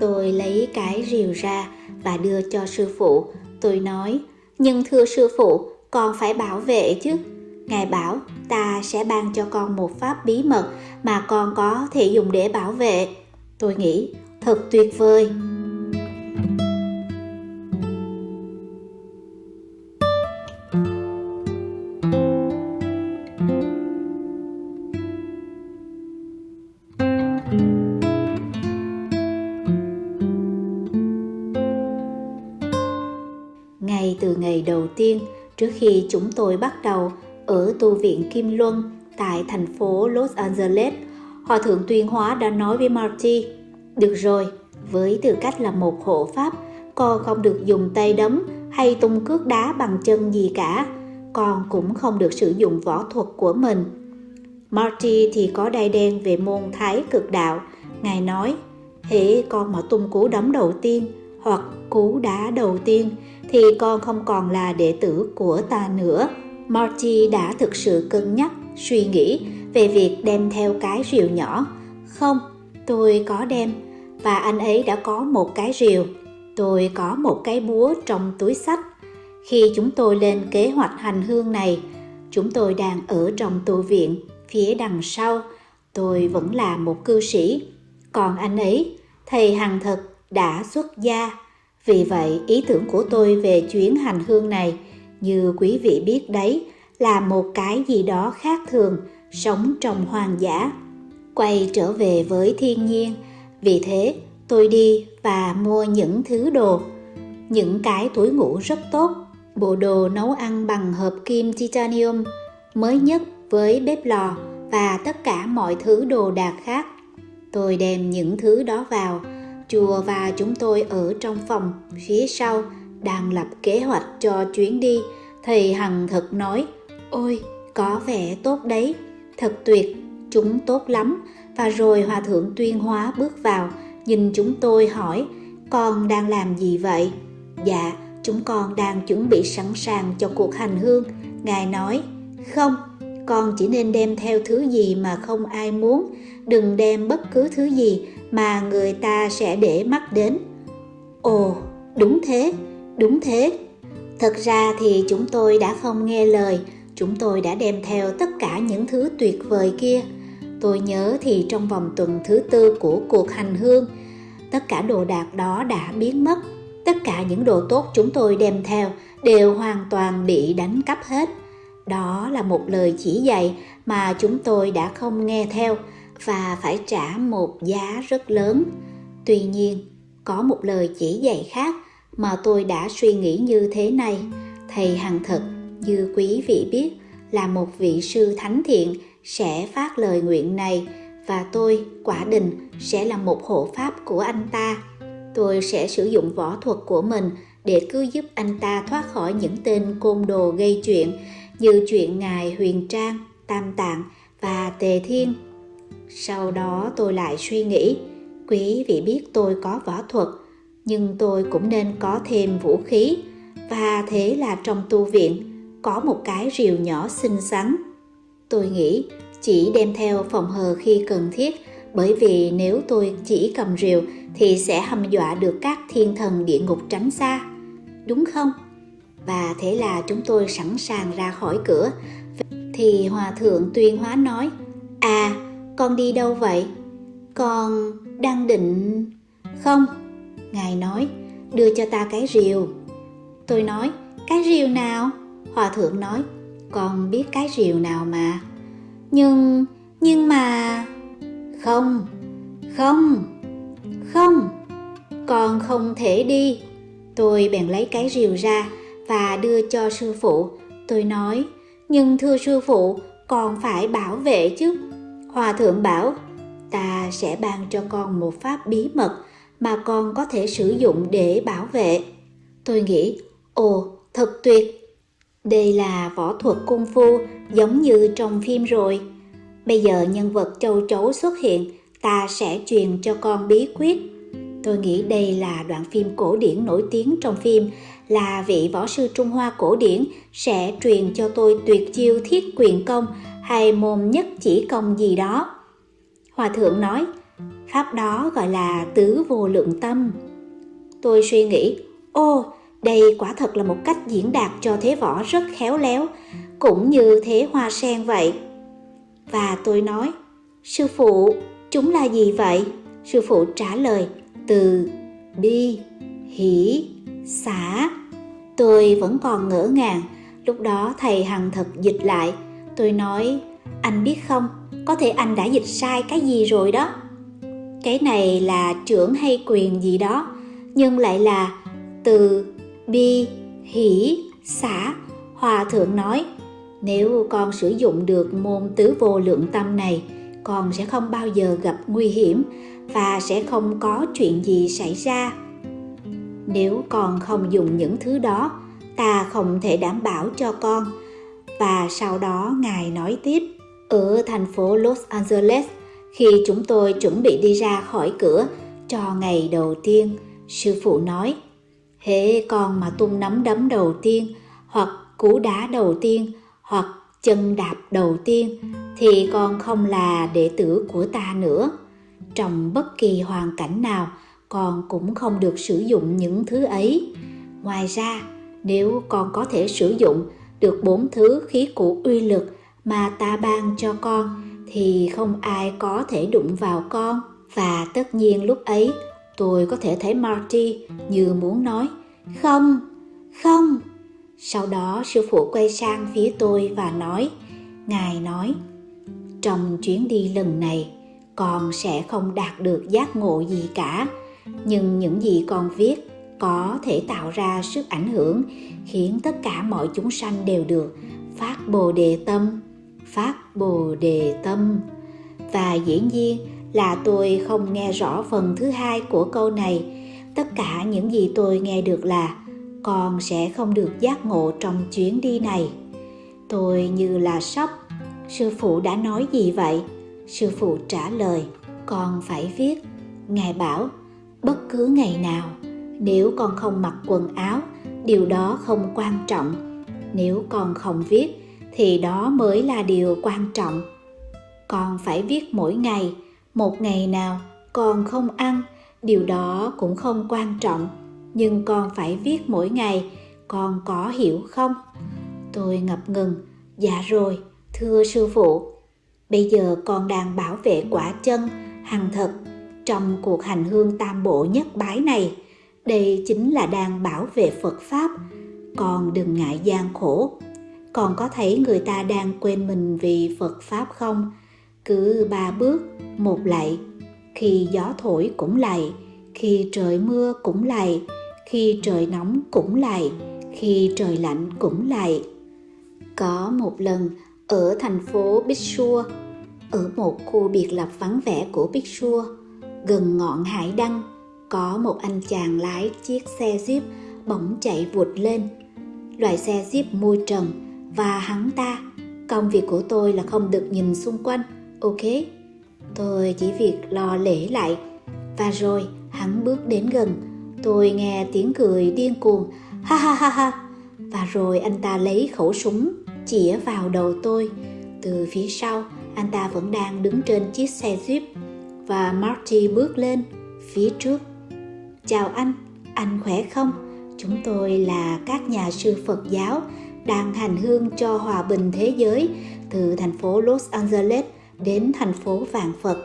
Tôi lấy cái rìu ra và đưa cho sư phụ. Tôi nói, nhưng thưa sư phụ, con phải bảo vệ chứ. Ngài bảo, ta sẽ ban cho con một pháp bí mật mà con có thể dùng để bảo vệ. Tôi nghĩ, thật tuyệt vời. Từ ngày đầu tiên, trước khi chúng tôi bắt đầu ở tu viện Kim Luân tại thành phố Los Angeles, Hòa thượng tuyên hóa đã nói với Marty, được rồi, với tư cách là một hộ pháp, con không được dùng tay đấm hay tung cước đá bằng chân gì cả, con cũng không được sử dụng võ thuật của mình. Marty thì có đai đen về môn thái cực đạo, ngài nói, hễ con mà tung cú đấm đầu tiên hoặc cú đá đầu tiên thì con không còn là đệ tử của ta nữa. Marty đã thực sự cân nhắc, suy nghĩ về việc đem theo cái rìu nhỏ. Không, tôi có đem, và anh ấy đã có một cái rìu. Tôi có một cái búa trong túi sách. Khi chúng tôi lên kế hoạch hành hương này, chúng tôi đang ở trong tu viện, phía đằng sau, tôi vẫn là một cư sĩ. Còn anh ấy, thầy Hằng Thực đã xuất gia. Vì vậy, ý tưởng của tôi về chuyến hành hương này, như quý vị biết đấy, là một cái gì đó khác thường, sống trong hoang dã. Quay trở về với thiên nhiên, vì thế tôi đi và mua những thứ đồ. Những cái túi ngủ rất tốt, bộ đồ nấu ăn bằng hợp kim titanium, mới nhất với bếp lò và tất cả mọi thứ đồ đạc khác. Tôi đem những thứ đó vào, chùa và chúng tôi ở trong phòng phía sau đang lập kế hoạch cho chuyến đi. Thầy Hằng thật nói, ôi, có vẻ tốt đấy, thật tuyệt, chúng tốt lắm. Và rồi Hòa Thượng Tuyên Hóa bước vào, nhìn chúng tôi hỏi, con đang làm gì vậy? Dạ, chúng con đang chuẩn bị sẵn sàng cho cuộc hành hương. Ngài nói, không, con chỉ nên đem theo thứ gì mà không ai muốn, đừng đem bất cứ thứ gì mà người ta sẽ để mắt đến. Ồ, đúng thế, đúng thế. Thật ra thì chúng tôi đã không nghe lời, chúng tôi đã đem theo tất cả những thứ tuyệt vời kia. Tôi nhớ thì trong vòng tuần thứ tư của cuộc hành hương, tất cả đồ đạc đó đã biến mất. Tất cả những đồ tốt chúng tôi đem theo đều hoàn toàn bị đánh cắp hết. Đó là một lời chỉ dạy mà chúng tôi đã không nghe theo và phải trả một giá rất lớn. Tuy nhiên, có một lời chỉ dạy khác mà tôi đã suy nghĩ như thế này. Thầy Hằng Thực, như quý vị biết, là một vị sư thánh thiện sẽ phát lời nguyện này và tôi, quả định, sẽ là một hộ pháp của anh ta. Tôi sẽ sử dụng võ thuật của mình để cứu giúp anh ta thoát khỏi những tên côn đồ gây chuyện như chuyện ngài Huyền Trang, Tam Tạng và Tề Thiên. Sau đó tôi lại suy nghĩ, quý vị biết tôi có võ thuật, nhưng tôi cũng nên có thêm vũ khí, và thế là trong tu viện có một cái rìu nhỏ xinh xắn. Tôi nghĩ chỉ đem theo phòng hờ khi cần thiết, bởi vì nếu tôi chỉ cầm rìu thì sẽ hâm dọa được các thiên thần địa ngục tránh xa. Đúng không? Và thế là chúng tôi sẵn sàng ra khỏi cửa. Thì Hòa Thượng Tuyên Hóa nói, À, con đi đâu vậy? Con đang định... Không, Ngài nói, đưa cho ta cái rìu. Tôi nói, cái rìu nào? Hòa Thượng nói, con biết cái rìu nào mà. Nhưng, nhưng mà... Không, không, không, con không thể đi. Tôi bèn lấy cái rìu ra và đưa cho sư phụ. Tôi nói, nhưng thưa sư phụ, con phải bảo vệ chứ. Hòa thượng bảo, ta sẽ ban cho con một pháp bí mật mà con có thể sử dụng để bảo vệ. Tôi nghĩ, ồ, thật tuyệt. Đây là võ thuật cung phu giống như trong phim rồi. Bây giờ nhân vật châu chấu xuất hiện, ta sẽ truyền cho con bí quyết. Tôi nghĩ đây là đoạn phim cổ điển nổi tiếng trong phim là vị võ sư Trung Hoa cổ điển sẽ truyền cho tôi tuyệt chiêu thiết quyền công hay môn nhất chỉ công gì đó. Hòa thượng nói, pháp đó gọi là tứ vô lượng tâm. Tôi suy nghĩ, ô, đây quả thật là một cách diễn đạt cho thế võ rất khéo léo, cũng như thế hoa sen vậy. Và tôi nói, sư phụ, chúng là gì vậy? Sư phụ trả lời, từ, bi, hỷ, xả. Tôi vẫn còn ngỡ ngàng, lúc đó thầy Hằng thật dịch lại. Tôi nói, anh biết không, có thể anh đã dịch sai cái gì rồi đó. Cái này là trưởng hay quyền gì đó, nhưng lại là từ bi, hỷ, xả. Hòa thượng nói, nếu con sử dụng được môn tứ vô lượng tâm này, con sẽ không bao giờ gặp nguy hiểm và sẽ không có chuyện gì xảy ra. Nếu con không dùng những thứ đó, ta không thể đảm bảo cho con. Và sau đó Ngài nói tiếp, ở thành phố Los Angeles, khi chúng tôi chuẩn bị đi ra khỏi cửa cho ngày đầu tiên, sư phụ nói, hễ con mà tung nắm đấm đầu tiên, hoặc cú đá đầu tiên, hoặc chân đạp đầu tiên, thì con không là đệ tử của ta nữa. Trong bất kỳ hoàn cảnh nào, con cũng không được sử dụng những thứ ấy. Ngoài ra, nếu con có thể sử dụng được bốn thứ khí cụ uy lực mà ta ban cho con thì không ai có thể đụng vào con và tất nhiên lúc ấy tôi có thể thấy Marty như muốn nói không, không. Sau đó sư phụ quay sang phía tôi và nói, Ngài nói, trong chuyến đi lần này, con sẽ không đạt được giác ngộ gì cả, nhưng những gì con viết có thể tạo ra sức ảnh hưởng khiến tất cả mọi chúng sanh đều được phát bồ đề tâm phát bồ đề tâm. Và dĩ nhiên là tôi không nghe rõ phần thứ hai của câu này. Tất cả những gì tôi nghe được là con sẽ không được giác ngộ trong chuyến đi này. Tôi như là sốc sư phụ đã nói gì vậy? Sư phụ trả lời, con phải viết. Ngài bảo, bất cứ ngày nào, nếu con không mặc quần áo, điều đó không quan trọng. Nếu con không viết, thì đó mới là điều quan trọng. Con phải viết mỗi ngày. Một ngày nào con không ăn, điều đó cũng không quan trọng. Nhưng con phải viết mỗi ngày. Con có hiểu không? Tôi ngập ngừng dạ rồi, thưa sư phụ bây giờ con đang bảo vệ quả chân, hằng thật, trong cuộc hành hương tam bộ nhất bái này. Đây chính là đang bảo vệ phật pháp. Con đừng ngại gian khổ. Còn có thấy người ta đang quên mình vì phật pháp không? Cứ ba bước, một lạy khi gió thổi cũng lạy khi trời mưa cũng lạy khi trời nóng cũng lạy khi trời lạnh cũng lạy có một lần, ở thành phố Bishua ở một khu biệt lập vắng vẻ của Bishua gần ngọn hải đăng, có một anh chàng lái chiếc xe jeep bỗng chạy vụt lên. Loại xe jeep môi trần và hắn ta, công việc của tôi là không được nhìn xung quanh, ok? Tôi chỉ việc lo lễ lại. Và rồi, hắn bước đến gần. Tôi nghe tiếng cười điên cuồng, ha ha ha ha. Và rồi anh ta lấy khẩu súng, chĩa vào đầu tôi. Từ phía sau anh ta vẫn đang đứng trên chiếc xe jeep và marty bước lên phía trước. Chào anh anh khỏe không? Chúng tôi là các nhà sư phật giáo đang hành hương cho hòa bình thế giới, từ thành phố los angeles đến thành phố vạn phật.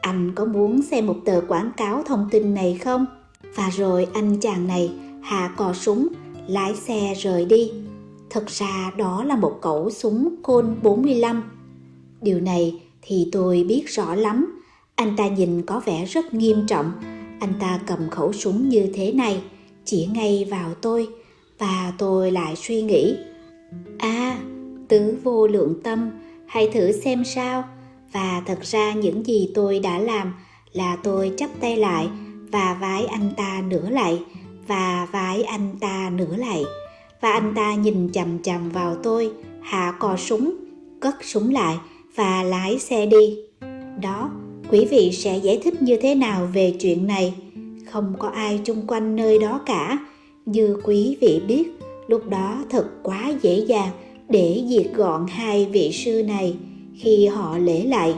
Anh có muốn xem một tờ quảng cáo thông tin này không? Và rồi anh chàng này hạ cò súng, lái xe rời đi. Thực ra đó là một cẩu súng côn 45 điều này thì tôi biết rõ lắm. Anh ta nhìn có vẻ rất nghiêm trọng. Anh ta cầm khẩu súng như thế này, chỉ ngay vào tôi, và tôi lại suy nghĩ. À tứ vô lượng tâm, hãy thử xem sao. Và thật ra những gì tôi đã làm là tôi chắp tay lại và vái anh ta nửa lại, và vái anh ta nửa lại. Và anh ta nhìn chằm chằm vào tôi, hạ cò súng, cất súng lại và lái xe đi đó quý vị sẽ giải thích như thế nào về chuyện này không có ai chung quanh nơi đó cả Như quý vị biết, lúc đó thật quá dễ dàng để diệt gọn hai vị sư này khi họ lễ lại.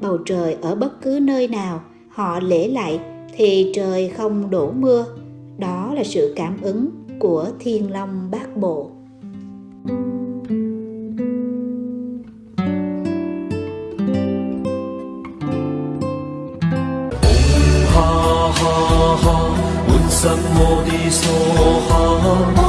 Bầu trời ở bất cứ nơi nào họ lễ lại thì trời không đổ mưa. Đó là sự cảm ứng của Thiên Long Bát Bộ. thank you 在我的所哈